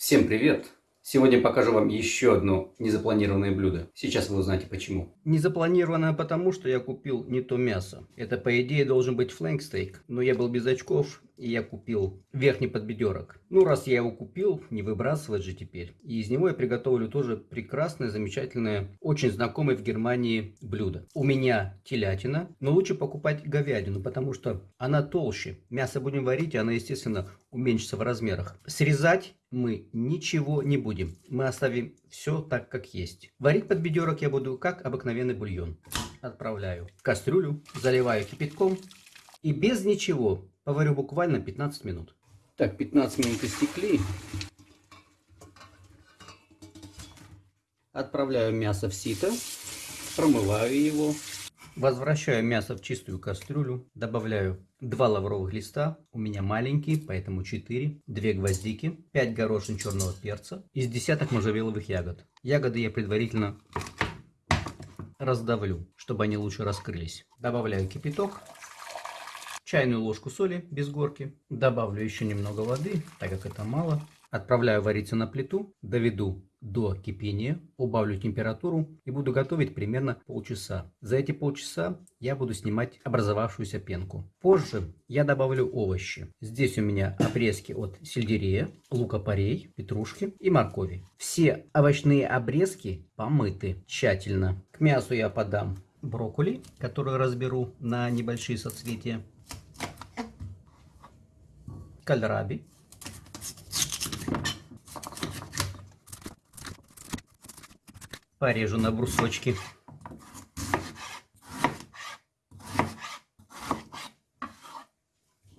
Всем привет! Сегодня покажу вам еще одно незапланированное блюдо. Сейчас вы узнаете почему. Незапланированное потому, что я купил не то мясо. Это по идее должен быть флэнкстейк, но я был без очков и я купил верхний подбедерок. Ну раз я его купил, не выбрасывать же теперь. И из него я приготовлю тоже прекрасное, замечательное, очень знакомое в Германии блюдо. У меня телятина, но лучше покупать говядину, потому что она толще. Мясо будем варить, и она естественно уменьшится в размерах. Срезать мы ничего не будем. Мы оставим все так, как есть. Варить подбедерок я буду как обыкновенный бульон. Отправляю в кастрюлю, заливаю кипятком и без ничего поварю буквально 15 минут. Так, 15 минут истекли. Отправляю мясо в сито, промываю его. Возвращаю мясо в чистую кастрюлю, добавляю 2 лавровых листа, у меня маленькие, поэтому 4, 2 гвоздики, 5 горошин черного перца, из десяток можжевеловых ягод. Ягоды я предварительно раздавлю, чтобы они лучше раскрылись. Добавляю кипяток, чайную ложку соли без горки, добавлю еще немного воды, так как это мало. Отправляю вариться на плиту, доведу до кипения, убавлю температуру и буду готовить примерно полчаса. За эти полчаса я буду снимать образовавшуюся пенку. Позже я добавлю овощи. Здесь у меня обрезки от сельдерея, лука-порей, петрушки и моркови. Все овощные обрезки помыты тщательно. К мясу я подам брокколи, который разберу на небольшие соцветия, кальраби, порежу на брусочки.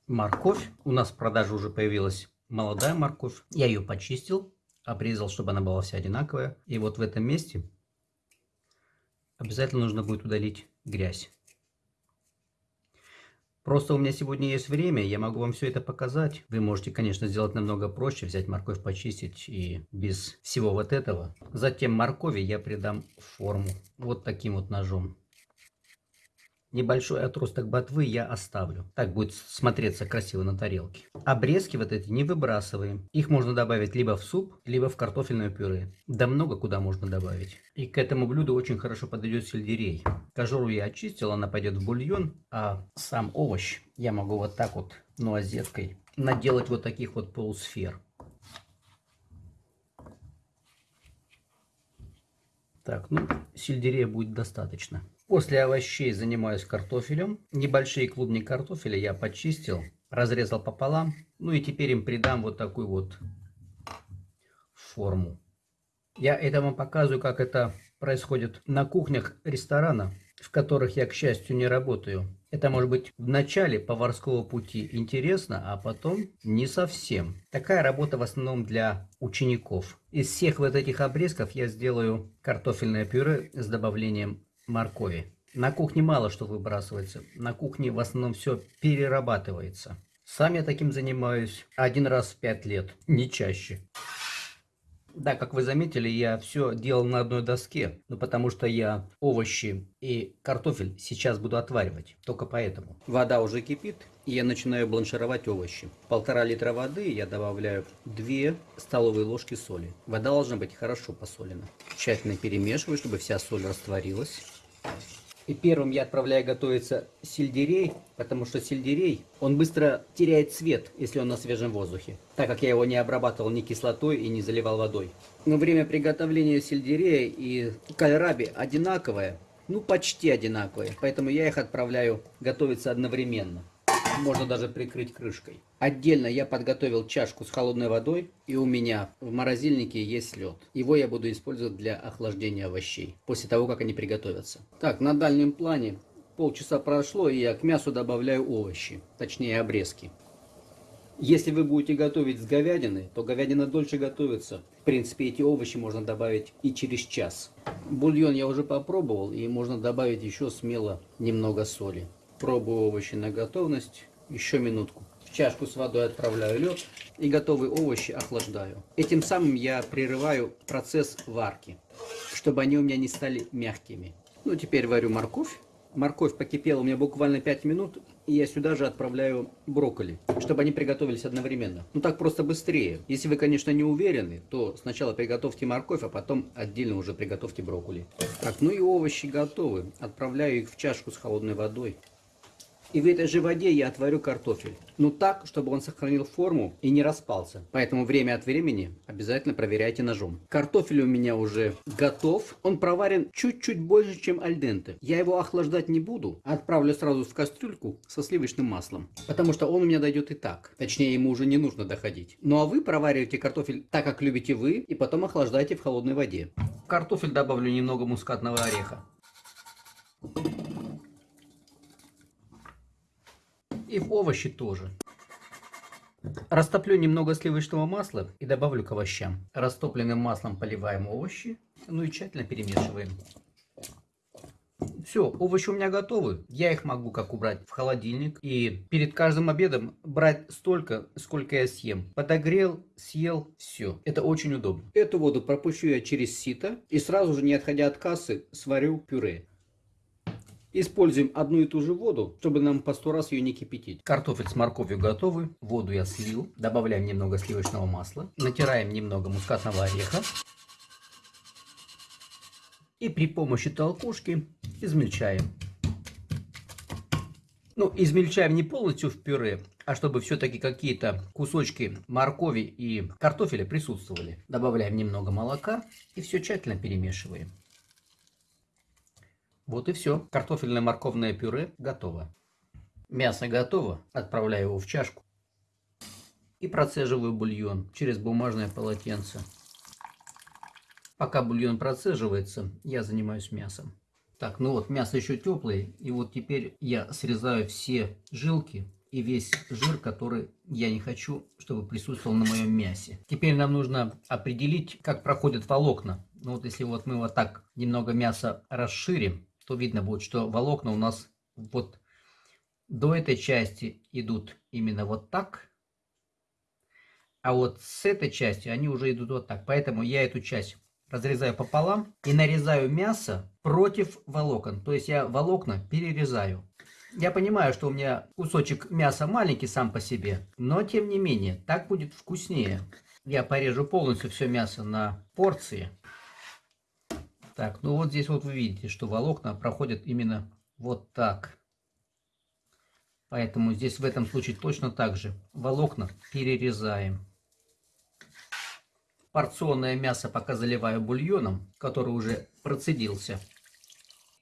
Морковь. У нас в продаже уже появилась молодая морковь. Я ее почистил, обрезал, чтобы она была вся одинаковая. И вот в этом месте обязательно нужно будет удалить грязь. Просто у меня сегодня есть время, я могу вам все это показать. Вы можете, конечно, сделать намного проще, взять морковь, почистить и без всего вот этого. Затем моркови я придам форму вот таким вот ножом. Небольшой отросток ботвы я оставлю. Так будет смотреться красиво на тарелке. Обрезки вот эти не выбрасываем. Их можно добавить либо в суп, либо в картофельное пюре. Да много куда можно добавить. И к этому блюду очень хорошо подойдет сельдерей. Кожуру я очистил, она пойдет в бульон. А сам овощ я могу вот так вот нуазеткой наделать вот таких вот полусфер. Так, ну, сельдерея будет достаточно. После овощей занимаюсь картофелем. Небольшие клубни картофеля я почистил, разрезал пополам. Ну и теперь им придам вот такую вот форму. Я это вам показываю, как это происходит на кухнях ресторана, в которых я, к счастью, не работаю. Это может быть в начале поварского пути интересно, а потом не совсем. Такая работа в основном для учеников. Из всех вот этих обрезков я сделаю картофельное пюре с добавлением моркови. На кухне мало что выбрасывается. На кухне в основном все перерабатывается. Сам я таким занимаюсь один раз в пять лет, не чаще. Да, как вы заметили, я все делал на одной доске, ну потому что я овощи и картофель сейчас буду отваривать, только поэтому. Вода уже кипит, и я начинаю бланшировать овощи. Полтора литра воды я добавляю 2 столовые ложки соли. Вода должна быть хорошо посолена. Тщательно перемешиваю, чтобы вся соль растворилась. И первым я отправляю готовиться сельдерей, потому что сельдерей, он быстро теряет цвет, если он на свежем воздухе, так как я его не обрабатывал ни кислотой и не заливал водой. Но время приготовления сельдерея и кальраби одинаковое, ну почти одинаковое, поэтому я их отправляю готовиться одновременно можно даже прикрыть крышкой. Отдельно я подготовил чашку с холодной водой, и у меня в морозильнике есть лед. Его я буду использовать для охлаждения овощей, после того, как они приготовятся. Так, на дальнем плане полчаса прошло, и я к мясу добавляю овощи, точнее обрезки. Если вы будете готовить с говядиной, то говядина дольше готовится. В принципе, эти овощи можно добавить и через час. Бульон я уже попробовал, и можно добавить еще смело немного соли. Пробую овощи на готовность. Еще минутку. Чашку с водой отправляю лед и готовые овощи охлаждаю. Этим самым я прерываю процесс варки, чтобы они у меня не стали мягкими. Ну, теперь варю морковь. Морковь покипела у меня буквально 5 минут. И я сюда же отправляю брокколи, чтобы они приготовились одновременно. Ну так просто быстрее. Если вы, конечно, не уверены, то сначала приготовьте морковь, а потом отдельно уже приготовьте брокколи. Так, ну и овощи готовы. Отправляю их в чашку с холодной водой. И в этой же воде я отварю картофель. Но так, чтобы он сохранил форму и не распался. Поэтому время от времени обязательно проверяйте ножом. Картофель у меня уже готов. Он проварен чуть-чуть больше, чем альденте. Я его охлаждать не буду. Отправлю сразу в кастрюльку со сливочным маслом. Потому что он у меня дойдет и так. Точнее, ему уже не нужно доходить. Ну а вы провариваете картофель так, как любите вы. И потом охлаждайте в холодной воде. В картофель добавлю немного мускатного ореха. И в овощи тоже. Растоплю немного сливочного масла и добавлю к овощам. Растопленным маслом поливаем овощи, ну и тщательно перемешиваем. Все, овощи у меня готовы. Я их могу как убрать в холодильник. И перед каждым обедом брать столько, сколько я съем. Подогрел, съел, все. Это очень удобно. Эту воду пропущу я через сито и сразу же, не отходя от кассы, сварю пюре. Используем одну и ту же воду, чтобы нам по сто раз ее не кипятить. Картофель с морковью готовы. Воду я слил. Добавляем немного сливочного масла. Натираем немного мускатного ореха. И при помощи толкушки измельчаем. Ну, измельчаем не полностью в пюре, а чтобы все-таки какие-то кусочки моркови и картофеля присутствовали. Добавляем немного молока и все тщательно перемешиваем. Вот и все. Картофельное морковное пюре готово. Мясо готово. Отправляю его в чашку. И процеживаю бульон через бумажное полотенце. Пока бульон процеживается, я занимаюсь мясом. Так, ну вот мясо еще теплое. И вот теперь я срезаю все жилки и весь жир, который я не хочу, чтобы присутствовал на моем мясе. Теперь нам нужно определить, как проходят волокна. Ну вот если вот мы вот так немного мяса расширим, то видно будет, что волокна у нас вот до этой части идут именно вот так, а вот с этой части они уже идут вот так. Поэтому я эту часть разрезаю пополам и нарезаю мясо против волокон. То есть я волокна перерезаю. Я понимаю, что у меня кусочек мяса маленький сам по себе, но тем не менее, так будет вкуснее. Я порежу полностью все мясо на порции. Так, ну вот здесь вот вы видите, что волокна проходят именно вот так. Поэтому здесь в этом случае точно так же. Волокна перерезаем. Порционное мясо пока заливаю бульоном, который уже процедился.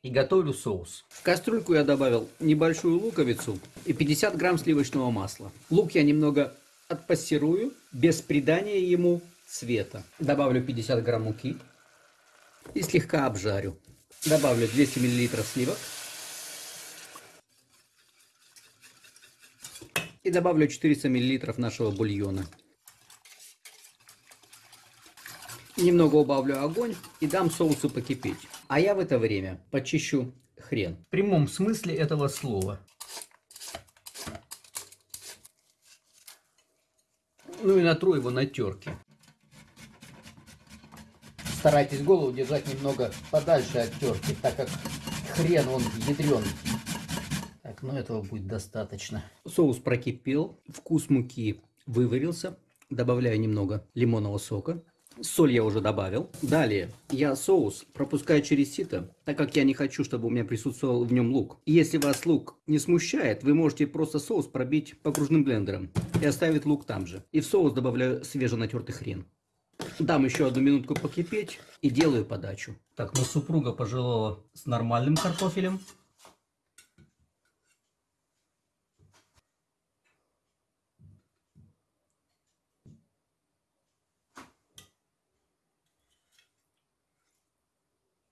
И готовлю соус. В кастрюльку я добавил небольшую луковицу и 50 грамм сливочного масла. Лук я немного отпассирую, без придания ему цвета. Добавлю 50 грамм муки и слегка обжарю. Добавлю 200 мл сливок. И добавлю 400 мл нашего бульона. Немного убавлю огонь и дам соусу покипеть. А я в это время почищу хрен. В прямом смысле этого слова. Ну и натру его на терке. Старайтесь голову держать немного подальше от терки, так как хрен он ядрен. Так, ну этого будет достаточно. Соус прокипел, вкус муки выварился. Добавляю немного лимонного сока. Соль я уже добавил. Далее я соус пропускаю через сито, так как я не хочу, чтобы у меня присутствовал в нем лук. Если вас лук не смущает, вы можете просто соус пробить покружным блендером и оставить лук там же. И в соус добавляю свеженатертый хрен. Дам еще одну минутку покипеть и делаю подачу. Так, ну супруга пожелала с нормальным картофелем.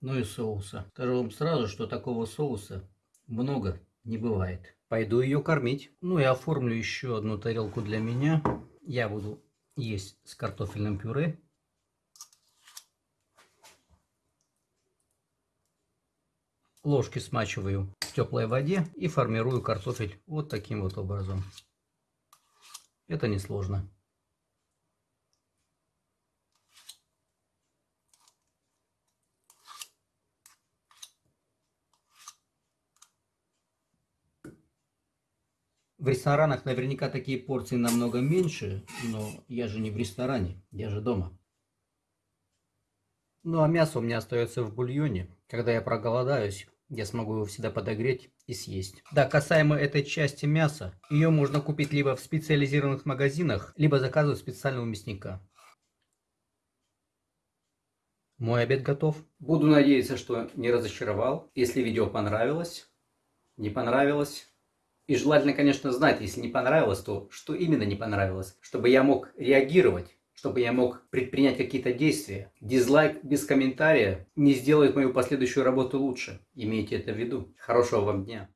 Ну и соуса. Скажу вам сразу, что такого соуса много не бывает. Пойду ее кормить. Ну и оформлю еще одну тарелку для меня. Я буду есть с картофельным пюре. Ложки смачиваю в теплой воде и формирую картофель вот таким вот образом. Это несложно. В ресторанах наверняка такие порции намного меньше, но я же не в ресторане, я же дома. Ну а мясо у меня остается в бульоне. Когда я проголодаюсь, я смогу его всегда подогреть и съесть. Да, касаемо этой части мяса, ее можно купить либо в специализированных магазинах, либо заказывать специального мясника. Мой обед готов. Буду надеяться, что не разочаровал. Если видео понравилось, не понравилось. И желательно, конечно, знать, если не понравилось, то что именно не понравилось, чтобы я мог реагировать, чтобы я мог предпринять какие-то действия. Дизлайк без комментария не сделает мою последующую работу лучше. Имейте это в виду. Хорошего вам дня.